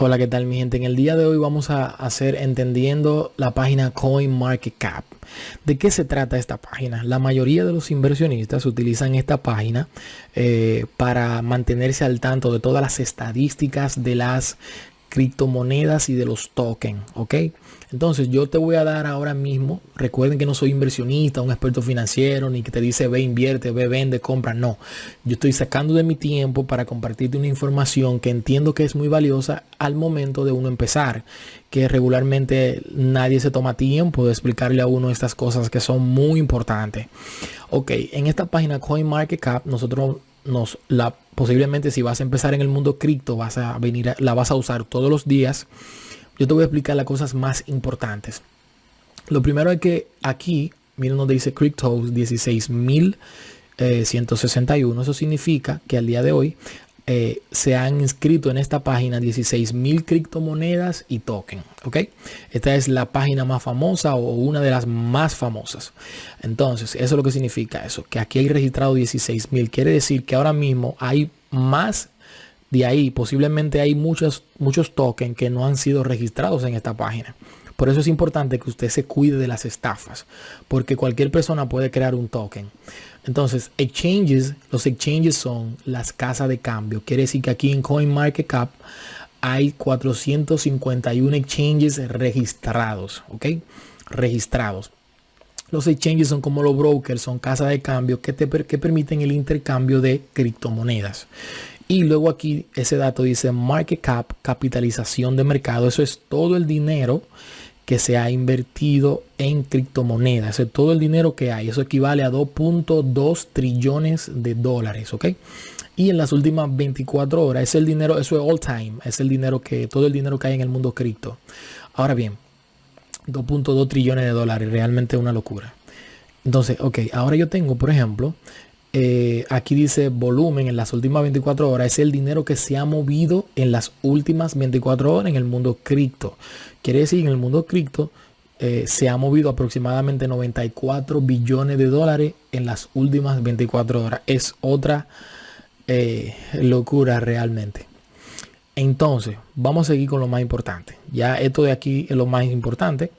Hola, ¿qué tal mi gente? En el día de hoy vamos a hacer entendiendo la página CoinMarketCap. ¿De qué se trata esta página? La mayoría de los inversionistas utilizan esta página eh, para mantenerse al tanto de todas las estadísticas de las criptomonedas y de los tokens, ¿ok? Entonces yo te voy a dar ahora mismo, recuerden que no soy inversionista, un experto financiero, ni que te dice ve, invierte, ve, vende, compra, no. Yo estoy sacando de mi tiempo para compartirte una información que entiendo que es muy valiosa al momento de uno empezar, que regularmente nadie se toma tiempo de explicarle a uno estas cosas que son muy importantes. Ok, en esta página CoinMarketCap nosotros nos la posiblemente si vas a empezar en el mundo cripto vas a venir la vas a usar todos los días yo te voy a explicar las cosas más importantes. Lo primero es que aquí, miren donde dice Crypto 16.161. Eso significa que al día de hoy eh, se han inscrito en esta página 16.000 criptomonedas y token. ¿ok? Esta es la página más famosa o una de las más famosas. Entonces, eso es lo que significa eso, que aquí hay registrado 16.000. Quiere decir que ahora mismo hay más de ahí posiblemente hay muchos, muchos tokens que no han sido registrados en esta página. Por eso es importante que usted se cuide de las estafas, porque cualquier persona puede crear un token. Entonces, exchanges, los exchanges son las casas de cambio. Quiere decir que aquí en CoinMarketCap hay 451 exchanges registrados, ¿ok? Registrados. Los exchanges son como los brokers, son casas de cambio que, te, que permiten el intercambio de criptomonedas. Y luego aquí ese dato dice market cap, capitalización de mercado. Eso es todo el dinero que se ha invertido en criptomonedas. Eso es todo el dinero que hay. Eso equivale a 2.2 trillones de dólares. ¿Ok? Y en las últimas 24 horas, es el dinero, eso es all time. Es el dinero que, todo el dinero que hay en el mundo cripto. Ahora bien, 2.2 trillones de dólares. Realmente una locura. Entonces, ok, ahora yo tengo, por ejemplo, eh, aquí dice volumen en las últimas 24 horas, es el dinero que se ha movido en las últimas 24 horas en el mundo cripto. Quiere decir, en el mundo cripto eh, se ha movido aproximadamente 94 billones de dólares en las últimas 24 horas. Es otra eh, locura realmente. Entonces, vamos a seguir con lo más importante. Ya esto de aquí es lo más importante.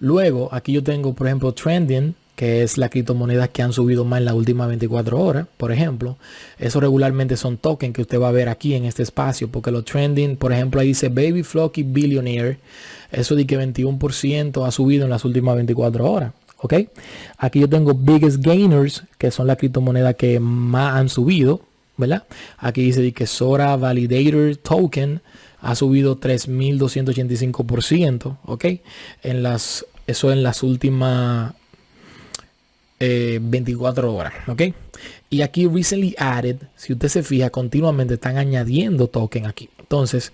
Luego, aquí yo tengo, por ejemplo, trending que es la criptomoneda que han subido más en las últimas 24 horas, por ejemplo. Eso regularmente son tokens que usted va a ver aquí en este espacio, porque los trending, por ejemplo, ahí dice Baby Flocky Billionaire. Eso de que 21% ha subido en las últimas 24 horas. ¿Ok? Aquí yo tengo Biggest Gainers, que son las criptomonedas que más han subido, ¿verdad? Aquí dice que Sora Validator Token ha subido 3.285%, ¿ok? En las, eso en las últimas 24 eh, horas, ¿ok? Y aquí recently added, si usted se fija, continuamente están añadiendo token aquí. Entonces,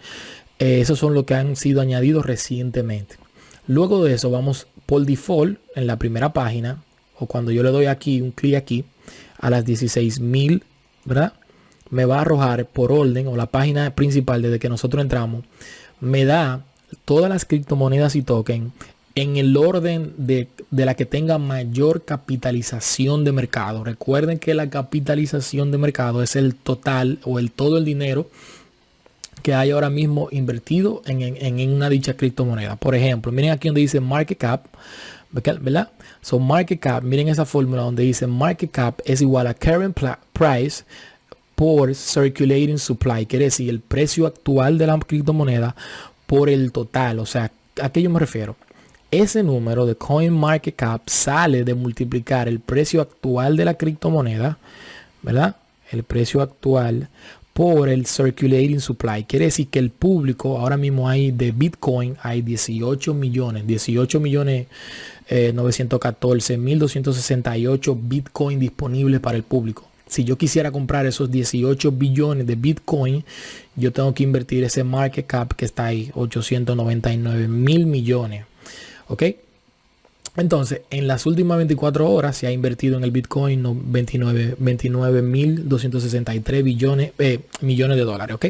eh, esos son los que han sido añadidos recientemente. Luego de eso, vamos por default en la primera página, o cuando yo le doy aquí, un clic aquí, a las 16.000, ¿verdad? Me va a arrojar por orden o la página principal desde que nosotros entramos, me da todas las criptomonedas y tokens en el orden de, la que tenga mayor capitalización de mercado. Recuerden que la capitalización de mercado es el total o el todo el dinero que hay ahora mismo invertido en, una dicha criptomoneda. Por ejemplo, miren aquí donde dice market cap, ¿verdad? So market cap, miren esa fórmula donde dice market cap es igual a current price por circulating supply, quiere decir el precio actual de la criptomoneda por el total. O sea, ¿a qué yo me refiero? Ese número de CoinMarketCap sale de multiplicar el precio actual de la criptomoneda, ¿verdad? El precio actual por el circulating supply. Quiere decir que el público, ahora mismo hay de Bitcoin, hay 18 millones, 18 millones 914 mil 268 Bitcoin disponibles para el público. Si yo quisiera comprar esos 18 billones de Bitcoin, yo tengo que invertir ese market cap que está ahí, 899 mil millones. ¿Ok? Entonces, en las últimas 24 horas se ha invertido en el Bitcoin 29 29.263 billones, eh, millones de dólares. ¿Ok?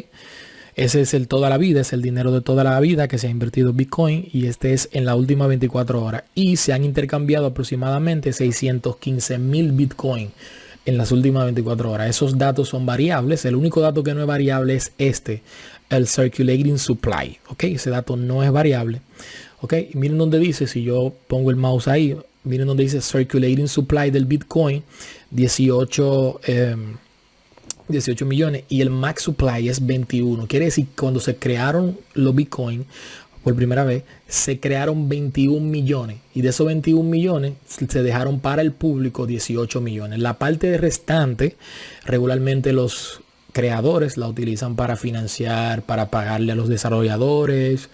Ese es el toda la vida, es el dinero de toda la vida que se ha invertido en Bitcoin y este es en las últimas 24 horas. Y se han intercambiado aproximadamente 615 mil Bitcoin en las últimas 24 horas. Esos datos son variables. El único dato que no es variable es este, el circulating supply. Ok, ese dato no es variable. Ok, miren donde dice, si yo pongo el mouse ahí, miren donde dice circulating supply del Bitcoin, 18, 18 em, millones y el max supply es 21. Quiere decir, cuando se crearon los Bitcoin, por primera vez, se crearon 21 millones y de esos 21 millones se dejaron para el público 18 millones. La parte restante, regularmente los creadores la utilizan para financiar, para pagarle a los desarrolladores,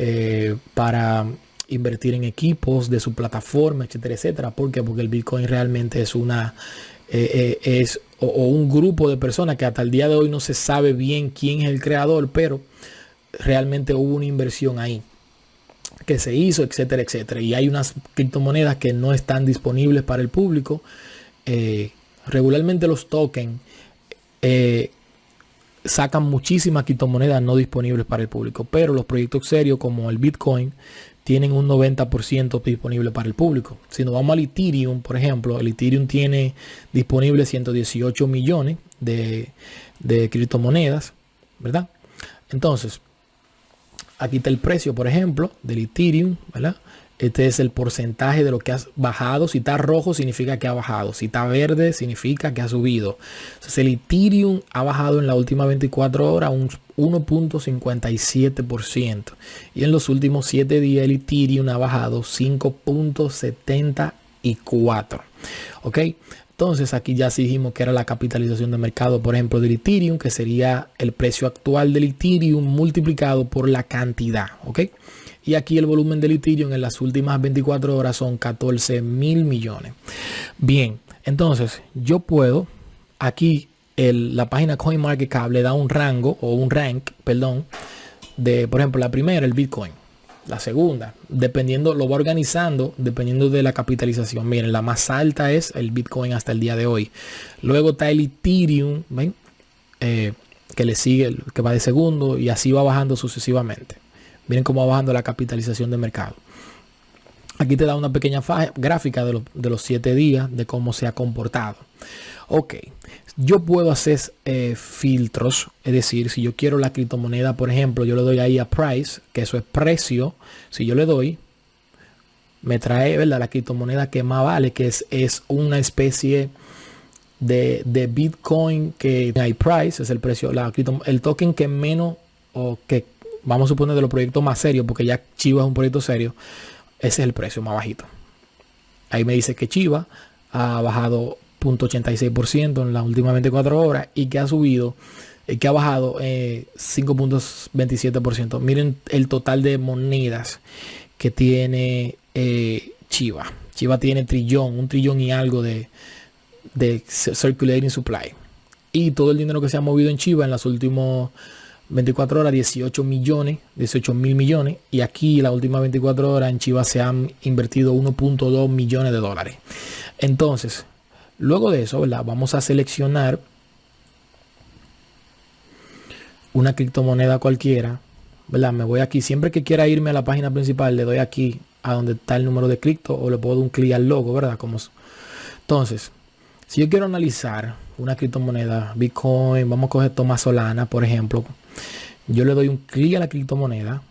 eh, para invertir en equipos de su plataforma, etcétera, etcétera. ¿Por qué? Porque el Bitcoin realmente es una eh, eh, es o, un grupo de personas que hasta el día de hoy no se sabe bien quién es el creador, pero realmente hubo una inversión ahí que se hizo, etcétera, etcétera. Y hay unas criptomonedas que no están disponibles para el público. Regularmente los tokens sacan muchísimas criptomonedas no disponibles para el público, pero los proyectos serios como el Bitcoin tienen un 90% disponible para el público. Si nos vamos al Ethereum, por ejemplo, el Ethereum tiene disponible 118 millones de, de criptomonedas, ¿verdad? Entonces, Aquí está el precio, por ejemplo, del Ethereum, ¿verdad? Este es el porcentaje de lo que ha bajado. Si está rojo significa que ha bajado. Si está verde significa que ha subido. Entonces el Ethereum ha bajado en la última 24 horas un 1.57%. Y en los últimos 7 días el Ethereum ha bajado 5.74%. ¿Ok? Entonces aquí ya dijimos que era la capitalización de mercado, por ejemplo, del Ethereum, que sería el precio actual del Ethereum multiplicado por la cantidad, ¿ok? Y aquí el volumen del Ethereum en las últimas 24 horas son 14 mil millones. Bien, entonces yo puedo, aquí la página CoinMarketCap le da un rango o un rank, perdón, de, por ejemplo, la primera, el Bitcoin la segunda, dependiendo, lo va organizando dependiendo de la capitalización. Miren, la más alta es el Bitcoin hasta el día de hoy. Luego está el Ethereum, ¿ven? Eh, que le sigue, que va de segundo y así va bajando sucesivamente. Miren cómo va bajando la capitalización de mercado. Aquí te da una pequeña gráfica de, de los siete días de cómo se ha comportado. Ok, yo puedo hacer eh, filtros, es decir, si yo quiero la criptomoneda, por ejemplo, yo le doy ahí a price, que eso es precio, si yo le doy, me trae ¿verdad? la criptomoneda que más vale, que es, es una especie de, Bitcoin que hay price, es el precio, la, el token que menos, o que vamos a suponer de los proyectos más serios, porque ya Chiva es un proyecto serio, ese es el precio más bajito. Ahí me dice que Chiva ha bajado 0.86% en las últimas 24 horas y que ha subido, eh, que ha bajado 5.27%. Eh, Miren el total de monedas que tiene eh, Chiva. Chiva tiene trillón, un trillón y algo de, de circulating supply. Y todo el dinero que se ha movido en Chiva en las últimas 24 horas, 18 millones, 18 mil millones. Y aquí las últimas 24 horas en Chiva se han invertido 1.2 millones de dólares. Entonces, Luego de eso, Vamos a seleccionar una criptomoneda cualquiera, ¿verdad? Me voy aquí. Siempre que quiera irme a la página principal, le doy aquí a donde está el número de cripto o le puedo dar un clic al logo, ¿verdad? Como... Entonces, si yo quiero analizar una criptomoneda, Bitcoin, vamos a coger Solana, por ejemplo, yo le doy un clic a la criptomoneda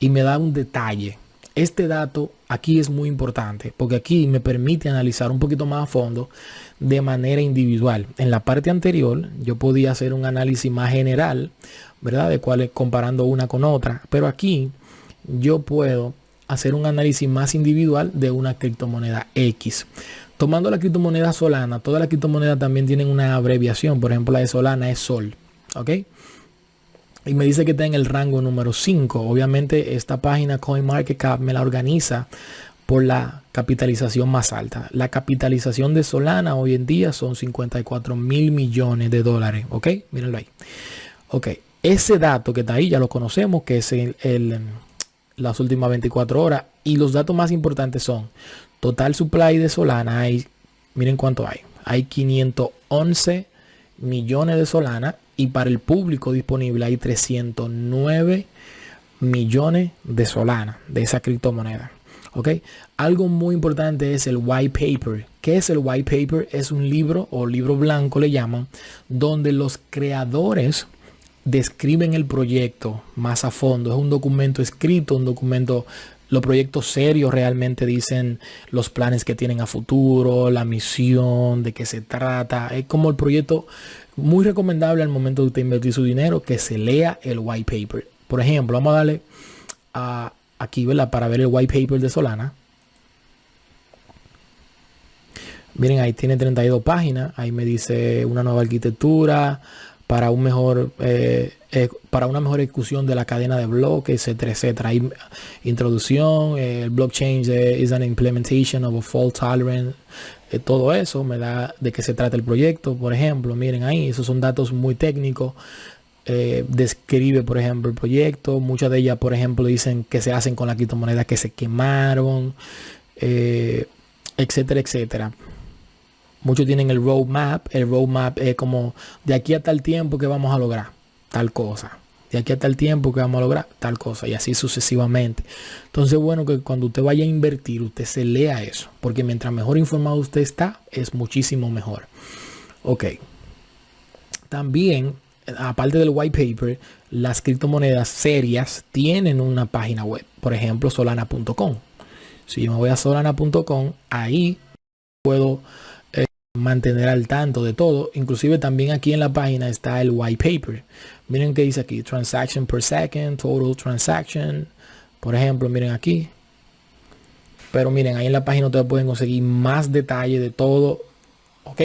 y me da un detalle este dato aquí es muy importante porque aquí me permite analizar un poquito más a fondo de manera individual. En la parte anterior yo podía hacer un análisis más general, ¿verdad? De cuál comparando una con otra, pero aquí yo puedo hacer un análisis más individual de una criptomoneda X. Tomando la criptomoneda Solana, todas las criptomonedas también tienen una abreviación, por ejemplo la de Solana es Sol, ¿ok? Y me dice que está en el rango número 5. Obviamente esta página CoinMarketCap me la organiza por la capitalización más alta. La capitalización de Solana hoy en día son 54 mil millones de dólares. ¿Ok? Mírenlo ahí. Ok. Ese dato que está ahí ya lo conocemos, que es el, las últimas 24 horas. Y los datos más importantes son total supply de Solana. Hay, miren cuánto hay. Hay 511 millones de Solana y para el público disponible hay 309 millones de Solana de esa criptomoneda. ¿Ok? Algo muy importante es el white paper. ¿Qué es el white paper? Es un libro o libro blanco le llaman, donde los creadores describen el proyecto más a fondo. Es un documento escrito, un documento los proyectos serios realmente dicen los planes que tienen a futuro, la misión, de qué se trata. Es como el proyecto muy recomendable al momento de usted invertir su dinero que se lea el white paper. Por ejemplo, vamos a darle a, aquí, ¿verdad? Para ver el white paper de Solana. Miren, ahí tiene 32 páginas. Ahí me dice una nueva arquitectura para un mejor eh, eh, para una mejor ejecución de la cadena de bloques, etcétera, etcétera. Hay introducción, eh, el blockchain is an implementation of a fault tolerant, todo eso me da de qué se trata el proyecto, por ejemplo, miren ahí, esos son datos muy técnicos. describe, por ejemplo, el proyecto. Muchas de ellas, por ejemplo, dicen que se hacen con la criptomoneda que se quemaron, etcétera, etcétera. Muchos tienen el roadmap. El roadmap es como de aquí a tal tiempo que vamos a lograr tal cosa. Aquí a tal tiempo que vamos a lograr tal cosa. Y así sucesivamente. Entonces, bueno, que cuando usted vaya a invertir, usted se lea eso. Porque mientras mejor informado usted está, es muchísimo mejor. Ok. También, aparte del white paper, las criptomonedas serias tienen una página web. Por ejemplo, solana.com. Si yo me voy a solana.com, ahí puedo mantener al tanto de todo. Inclusive también aquí en la página está el white paper. Miren que dice aquí, transaction per second, total transaction. Por ejemplo, miren aquí. Pero miren, ahí en la página ustedes pueden conseguir más detalle de todo. Ok.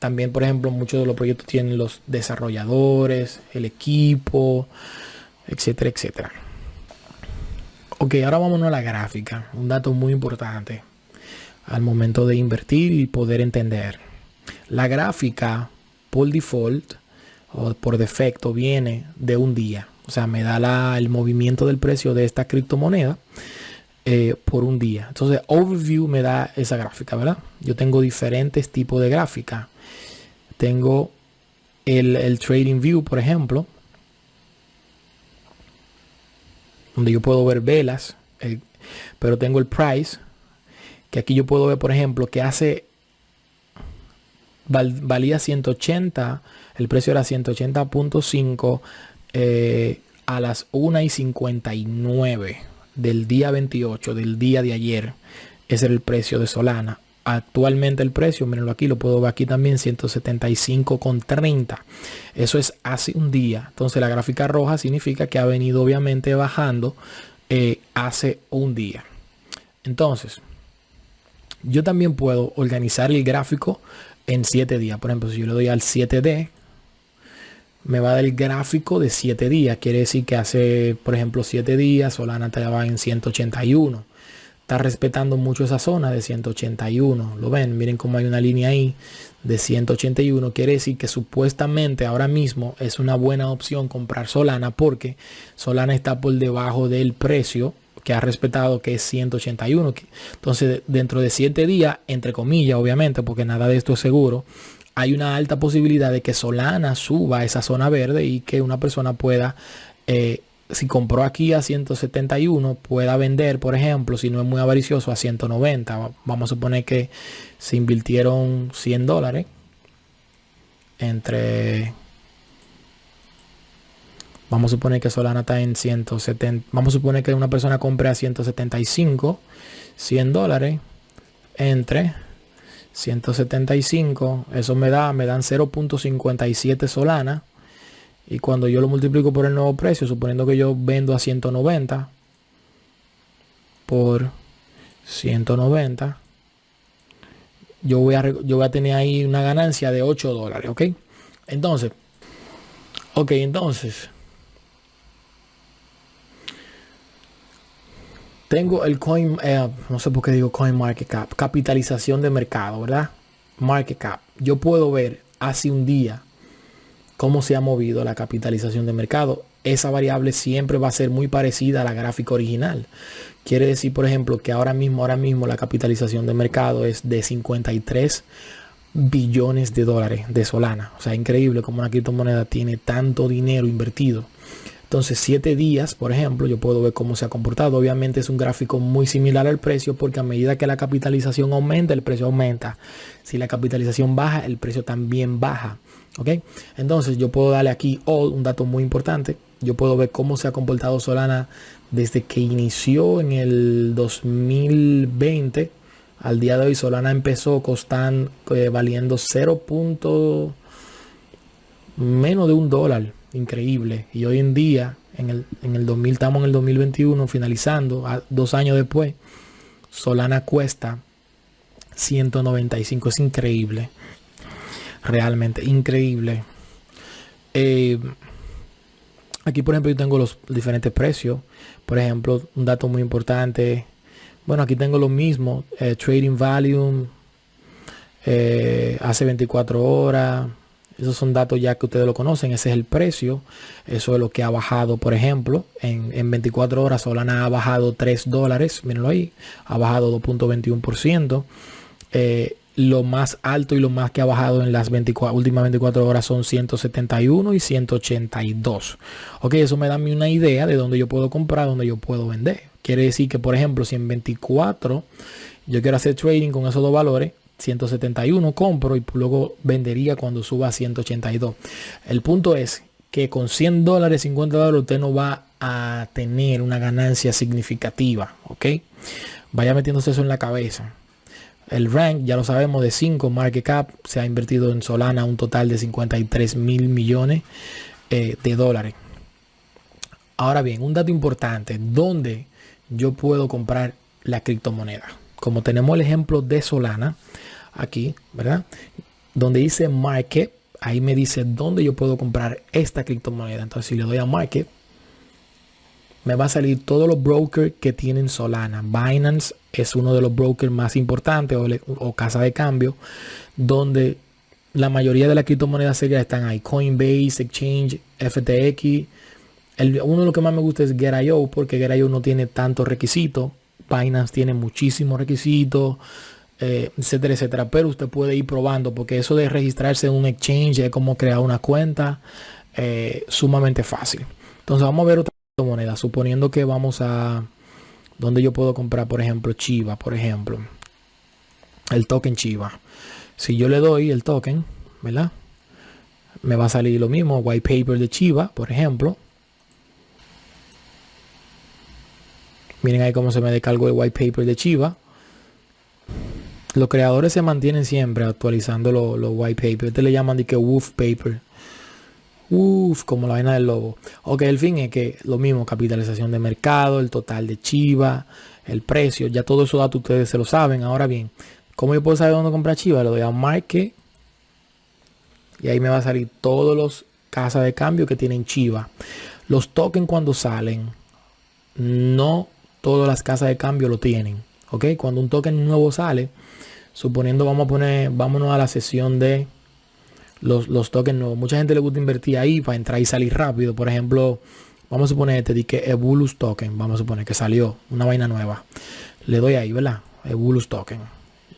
También, por ejemplo, muchos de los proyectos tienen los desarrolladores, el equipo, etcétera, etcétera. Ok, ahora vámonos a la gráfica. Un dato muy importante al momento de invertir y poder entender. La gráfica por default o por defecto viene de un día. O sea, me da la, el movimiento del precio de esta criptomoneda eh, por un día. Entonces, Overview me da esa gráfica, ¿verdad? Yo tengo diferentes tipos de gráfica. Tengo el, Trading View, por ejemplo, donde yo puedo ver velas, pero tengo el Price, que aquí yo puedo ver, por ejemplo, que hace valía 180, el precio era 180.5 eh, a las 1 y 59 del día 28, del día de ayer. Ese era el precio de Solana. Actualmente el precio, mírenlo aquí, lo puedo ver aquí también, 175,30. Eso es hace un día. Entonces la gráfica roja significa que ha venido obviamente bajando eh, hace un día. Entonces, yo también puedo organizar el gráfico en 7 días. Por ejemplo, si yo le doy al 7D, me va a dar el gráfico de 7 días. Quiere decir que hace, por ejemplo, 7 días Solana va en 181. Está respetando mucho esa zona de 181. Lo ven, miren cómo hay una línea ahí de 181. Quiere decir que supuestamente ahora mismo es una buena opción comprar Solana porque Solana está por debajo del precio que ha respetado que es 181. Entonces, dentro de 7 días, entre comillas, obviamente, porque nada de esto es seguro, hay una alta posibilidad de que Solana suba a esa zona verde y que una persona pueda, eh, si compró aquí a 171, pueda vender, por ejemplo, si no es muy avaricioso, a 190. Vamos a suponer que se invirtieron 100 dólares entre Vamos a suponer que Solana está en 170. Vamos a suponer que una persona compre a 175, 100 dólares entre 175. Eso me da, me dan 0.57 Solana. Y cuando yo lo multiplico por el nuevo precio, suponiendo que yo vendo a 190 por 190, yo voy a, yo voy a tener ahí una ganancia de 8 dólares, ¿ok? Entonces, ok, entonces, Tengo el coin, eh, no sé por qué digo coin market cap, capitalización de mercado, ¿verdad? Market cap. Yo puedo ver hace un día cómo se ha movido la capitalización de mercado. Esa variable siempre va a ser muy parecida a la gráfica original. Quiere decir, por ejemplo, que ahora mismo, ahora mismo la capitalización de mercado es de 53 billones de dólares de Solana. O sea, increíble como una criptomoneda tiene tanto dinero invertido Entonces, 7 días, por ejemplo, yo puedo ver cómo se ha comportado. Obviamente es un gráfico muy similar al precio porque a medida que la capitalización aumenta, el precio aumenta. Si la capitalización baja, el precio también baja. ¿Ok? Entonces, yo puedo darle aquí all, un dato muy importante. Yo puedo ver cómo se ha comportado Solana desde que inició en el 2020 al día de hoy. Solana empezó costando, eh, valiendo 0. menos de un dólar increíble. Y hoy en día, en el, en el 2000, estamos en el 2021, finalizando, dos años después, Solana cuesta 195. Es increíble. Realmente increíble. Eh, aquí, por ejemplo, yo tengo los diferentes precios. Por ejemplo, un dato muy importante. Bueno, aquí tengo lo mismo. Eh, trading volume. Eh, hace 24 horas esos son datos ya que ustedes lo conocen. Ese es el precio. Eso es lo que ha bajado, por ejemplo. En, 24 horas Solana ha bajado 3 dólares. Mírenlo ahí. Ha bajado 2.21%. Eh, lo más alto y lo más que ha bajado en las 24, últimas 24 horas son 171 y 182. Ok, eso me da una idea de dónde yo puedo comprar, dónde yo puedo vender. Quiere decir que, por ejemplo, si en 24 yo quiero hacer trading con esos dos valores, 171 compro y luego vendería cuando suba a 182. El punto es que con 100 dólares, 50 dólares, usted no va a tener una ganancia significativa. ¿Ok? Vaya metiéndose eso en la cabeza. El rank, ya lo sabemos, de 5 market cap se ha invertido en Solana un total de 53 mil millones eh, de dólares. Ahora bien, un dato importante, ¿dónde yo puedo comprar la criptomoneda? Como tenemos el ejemplo de Solana, aquí, ¿verdad? Donde dice Market, ahí me dice dónde yo puedo comprar esta criptomoneda. Entonces, si le doy a Market, me va a salir todos los brokers que tienen Solana. Binance es uno de los brokers más importantes o, casa de cambio, donde la mayoría de las criptomonedas serias están ahí. Coinbase, Exchange, FTX. uno de los que más me gusta es Get.io porque Get.io no tiene tantos requisitos. Binance tiene muchísimos requisitos. Eh, etcétera, etcétera. Pero usted puede ir probando porque eso de registrarse en un exchange es como crear una cuenta eh, sumamente fácil. Entonces vamos a ver otra moneda, suponiendo que vamos a donde yo puedo comprar, por ejemplo, Chiva, por ejemplo, el token Chiva. Si yo le doy el token, ¿verdad? Me va a salir lo mismo, white paper de Chiva, por ejemplo. Miren ahí cómo se me descargó el white paper de Chiva. Los creadores se mantienen siempre actualizando los white papers. Este le llaman de que wolf paper. Uf, como la vaina del lobo. Ok, el fin es que lo mismo, capitalización de mercado, el total de Chiva, el precio, ya todo eso datos ustedes se lo saben. Ahora bien, ¿cómo yo puedo saber dónde comprar Chiva? Le doy a Market y ahí me va a salir todos los casas de cambio que tienen Chiva. Los tokens cuando salen, no todas las casas de cambio lo tienen. Ok, cuando un token nuevo sale, suponiendo vamos a poner, vámonos a la sesión de los, los tokens nuevos. Mucha gente le gusta invertir ahí para entrar y salir rápido. Por ejemplo, vamos a suponer este de que Token, vamos a suponer que salió una vaina nueva. Le doy ahí, ¿verdad? Ebulus Token.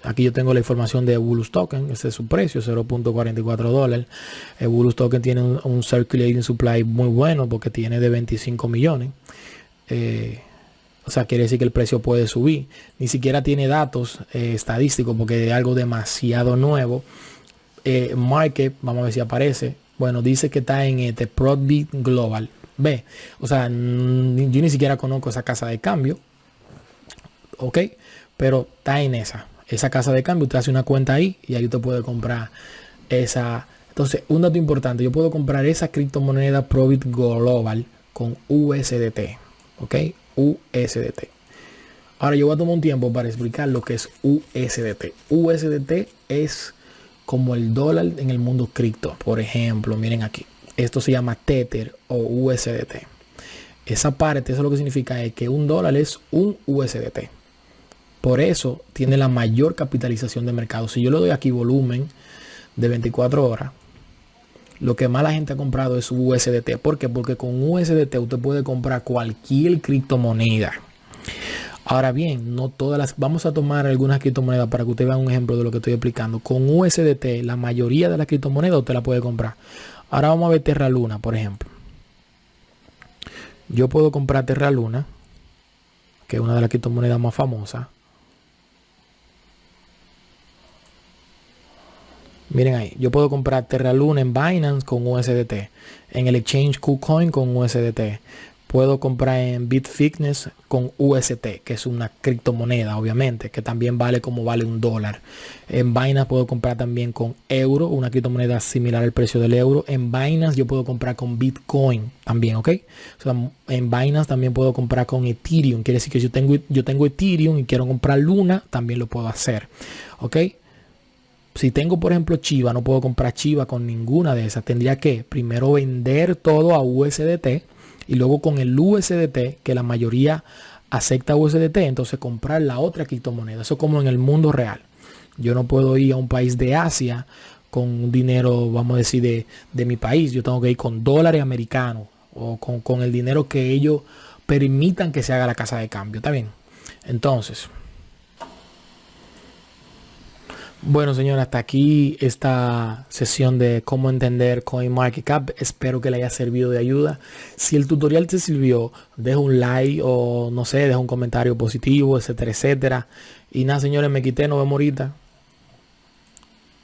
Aquí yo tengo la información de Ebulus Token, ese es su precio, 0.44 dólares. Ebulus Token tiene un, circulating supply muy bueno porque tiene de 25 millones. Eh, o sea, quiere decir que el precio puede subir. Ni siquiera tiene datos eh, estadísticos porque es algo demasiado nuevo. Eh, market, vamos a ver si aparece. Bueno, dice que está en este Prodbit Global. Ve, o sea, yo ni siquiera conozco esa casa de cambio. Ok, pero está en esa. Esa casa de cambio, usted hace una cuenta ahí y ahí usted puede comprar esa. Entonces, un dato importante, yo puedo comprar esa criptomoneda Probit Global con USDT. Ok, USDT. Ahora yo voy a tomar un tiempo para explicar lo que es USDT. USDT es como el dólar en el mundo cripto. Por ejemplo, miren aquí. Esto se llama Tether o USDT. Esa parte, eso lo que significa es que un dólar es un USDT. Por eso tiene la mayor capitalización de mercado. Si yo le doy aquí volumen de 24 horas, lo que más la gente ha comprado es USDT. ¿Por qué? Porque con USDT usted puede comprar cualquier criptomoneda. Ahora bien, no todas las... Vamos a tomar algunas criptomonedas para que usted vea un ejemplo de lo que estoy explicando. Con USDT, la mayoría de las criptomonedas usted la puede comprar. Ahora vamos a ver Terra Luna, por ejemplo. yo puedo comprar Terra Luna, que es una de las criptomonedas más famosas. Miren ahí, yo puedo comprar Terra Luna en Binance con USDT, en el exchange KuCoin con USDT, puedo comprar en Bitfitness con UST, que es una criptomoneda, obviamente, que también vale como vale un dólar. En Binance puedo comprar también con euro, una criptomoneda similar al precio del euro. En Binance yo puedo comprar con Bitcoin también, ¿ok? En Binance también puedo comprar con Ethereum. Quiere decir que yo tengo, yo tengo Ethereum y quiero comprar Luna, también lo puedo hacer, ¿ok? Si tengo, por ejemplo, Chiva, no puedo comprar Chiva con ninguna de esas. Tendría que primero vender todo a USDT y luego con el USDT, que la mayoría acepta USDT, entonces comprar la otra criptomoneda. Eso como en el mundo real. Yo no puedo ir a un país de Asia con dinero, vamos a decir, de, de mi país. Yo tengo que ir con dólares americanos o con, con el dinero que ellos permitan que se haga la casa de cambio. ¿Está bien? Entonces, bueno, señor, hasta aquí esta sesión de cómo entender CoinMarketCap. Espero que le haya servido de ayuda. Si el tutorial te sirvió, deja un like o no sé, deja un comentario positivo, etcétera, etcétera. Y nada, señores, me quité, no vemos ahorita.